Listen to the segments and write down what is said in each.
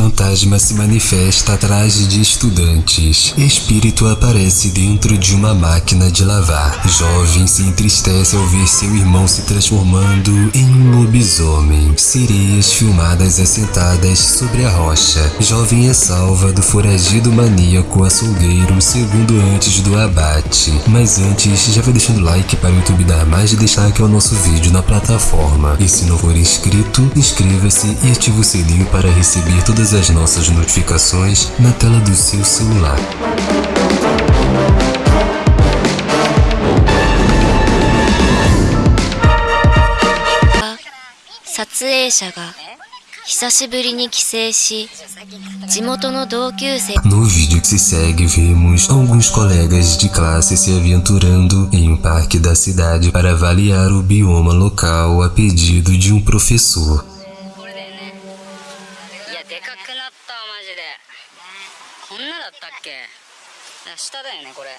Fantasma se manifesta atrás de estudantes. Espírito aparece dentro de uma máquina de lavar. Jovem se entristece ao ver seu irmão se transformando em um lobisomem. Sereias filmadas assentadas sobre a rocha. Jovem é salva do foragido maníaco açougueiro segundo antes do abate. Mas antes, já vai deixando like para o YouTube dar mais destaque ao nosso vídeo na plataforma. E se não for inscrito, inscreva-se e ative o sininho para receber todas todas as nossas notificações na tela do seu celular. No vídeo que se segue, vemos alguns colegas de classe se aventurando em um parque da cidade para avaliar o bioma local a pedido de um professor. これだよねいやでかくなったマジでこんなだったっけあ下だよねこれ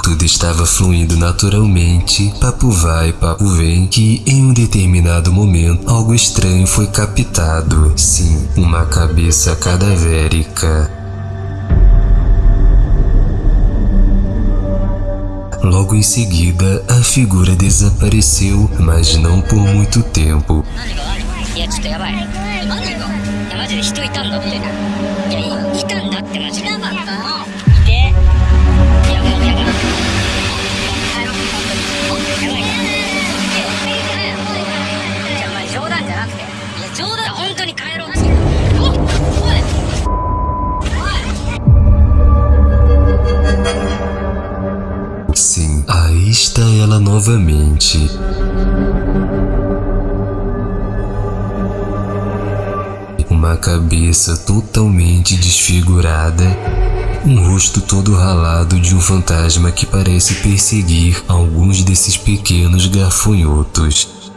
Tudo estava fluindo naturalmente, papo vai, papo vem, que em um determinado momento algo estranho foi captado. Sim, uma cabeça cadavérica. Logo em seguida, a figura desapareceu, mas não por muito tempo. Sim, aí está ela novamente. Uma cabeça totalmente desfigurada, um rosto todo ralado de um fantasma que parece perseguir alguns desses pequenos gafanhotos.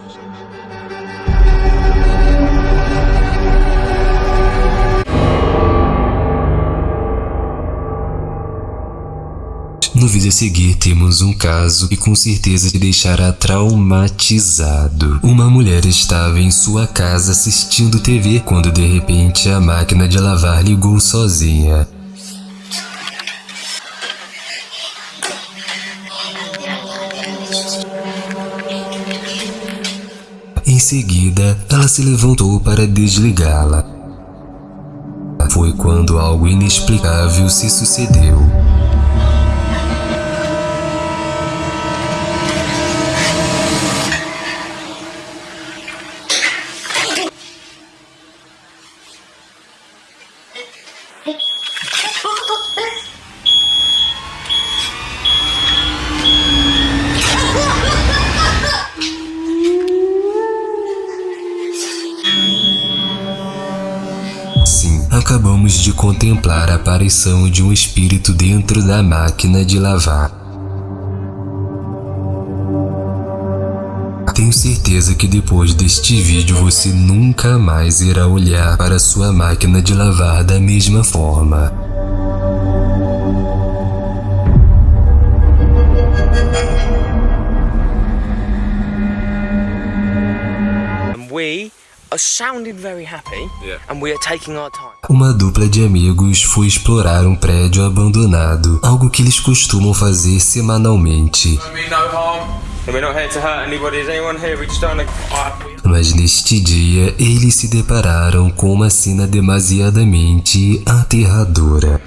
No vídeo a seguir temos um caso que com certeza te deixará traumatizado. Uma mulher estava em sua casa assistindo TV quando de repente a máquina de lavar ligou sozinha. Em seguida, ela se levantou para desligá-la. Foi quando algo inexplicável se sucedeu. Acabamos de contemplar a aparição de um espírito dentro da máquina de lavar. Tenho certeza que depois deste vídeo você nunca mais irá olhar para sua máquina de lavar da mesma forma. and we are sounding very happy and we are taking our time. Uma dupla de amigos foi explorar um prédio abandonado, algo que eles costumam fazer semanalmente. I mean no harm. And we're not here to hurt anybody. Is anyone here? We just don't want to. Mas neste dia, eles se depararam com uma cena demasiadamente aterradora.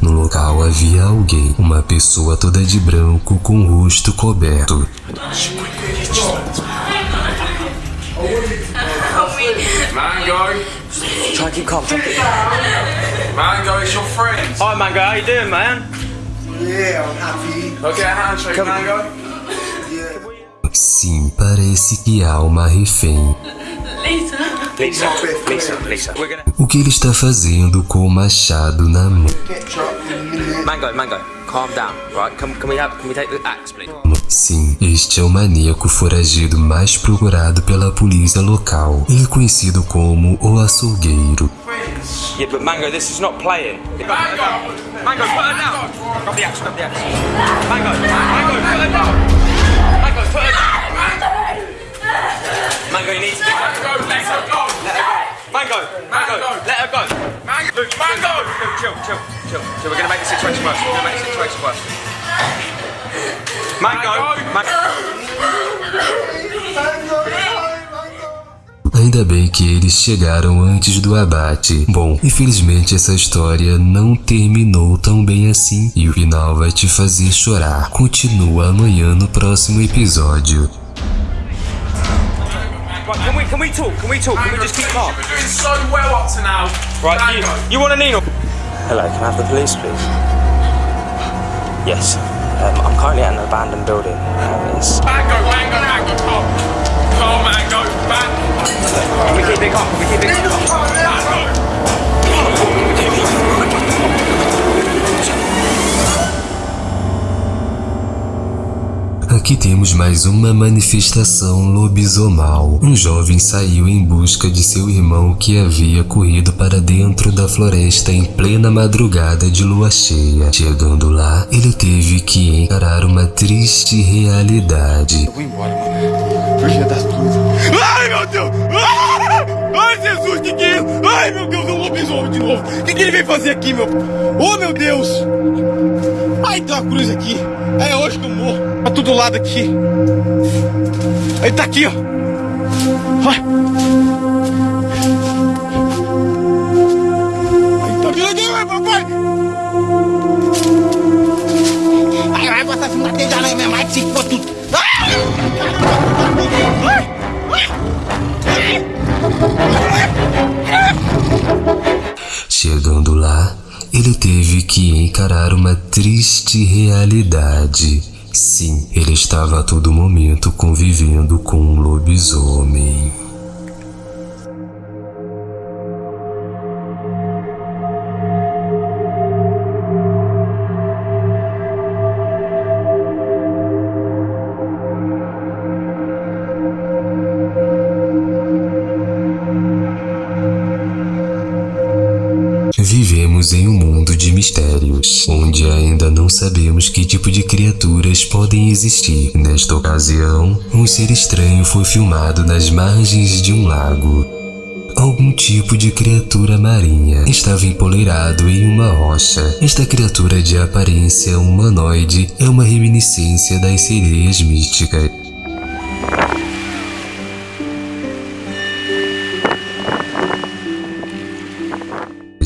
No local havia alguém, uma pessoa toda de branco com o rosto coberto. Mango. Try and keep calm. Mango, it's your friend. Hi, Mango. How you doing, man? Yeah, I'm happy. Okay, handshake, Come- Mango. Sim, parece que há uma refém. Lisa, O que ele está fazendo com o machado na mão? Mango, Mango. Calm down, right? Can, can we have? Can we take the axe, please? Sim, este é o maníaco foragido mais procurado pela polícia local. Ele é conhecido como o açougueiro. Yeah, but Mango, this is not playing. Mango! Mango, put her down! Grab the axe, grab the axe. Mango, Mango, Ainda bem que eles chegaram antes do abate. Bom, infelizmente essa história não terminou tão bem assim e o final vai te fazer chorar. Continua amanhã no próximo episódio. Right, can we, can we talk? Can we talk? Can we just keep calm? We're doing so well up to now. Right, you, you want a needle? Hello, can I have the police, please? Yes. Um, I'm currently at an abandoned building. Um, it's... Mango, mango, mango, we keep it we keep it. Aqui temos mais uma manifestação lobisomal. Um jovem saiu em busca de seu irmão que havia corrido para dentro da floresta em plena madrugada de lua cheia. Chegando lá, ele teve que encarar uma triste realidade. Um lobisomem de novo. O que, que ele veio fazer aqui, meu? Oh, meu Deus! Ai, tem uma cruz aqui. É hoje que eu morro. Tá tudo lado aqui. Ele tá aqui, ó. Ai. Ele teve que encarar uma triste realidade. Sim, ele estava a todo momento convivendo com um lobisomem. Em um mundo de mistérios, onde ainda não sabemos que tipo de criaturas podem existir. Nesta ocasião, um ser estranho foi filmado nas margens de um lago. Algum tipo de criatura marinha estava empoleirado em uma rocha. Esta criatura de aparência humanoide é uma reminiscência das sereias místicas.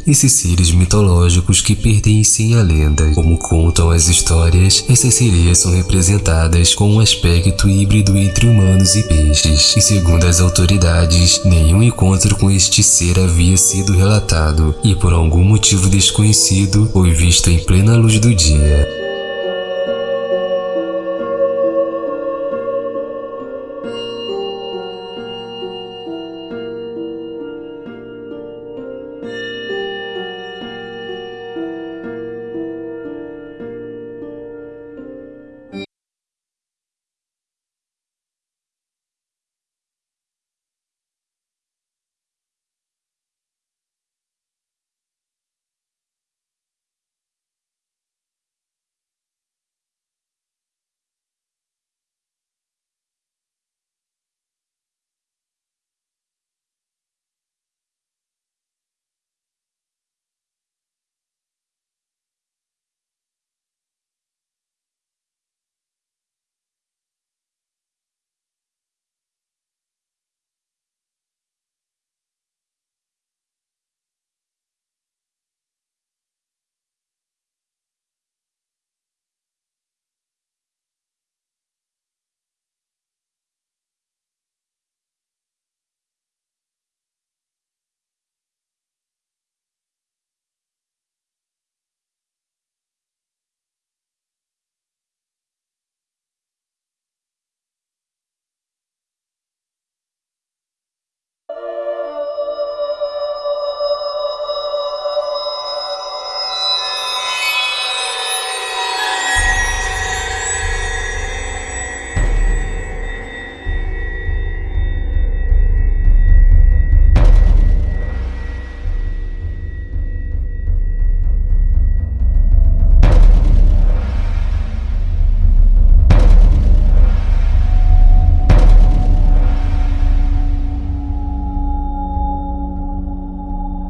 Esses seres mitológicos que pertencem à lenda. Como contam as histórias, essas sereias são representadas com um aspecto híbrido entre humanos e peixes. E segundo as autoridades, nenhum encontro com este ser havia sido relatado e por algum motivo desconhecido foi visto em plena luz do dia.